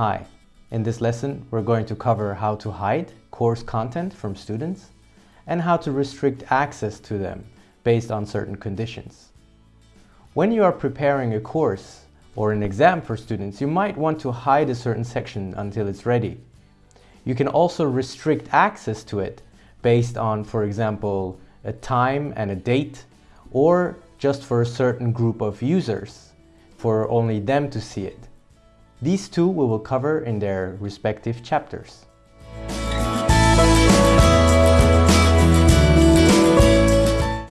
Hi, in this lesson we're going to cover how to hide course content from students and how to restrict access to them based on certain conditions. When you are preparing a course or an exam for students, you might want to hide a certain section until it's ready. You can also restrict access to it based on, for example, a time and a date, or just for a certain group of users, for only them to see it. These two we will cover in their respective chapters.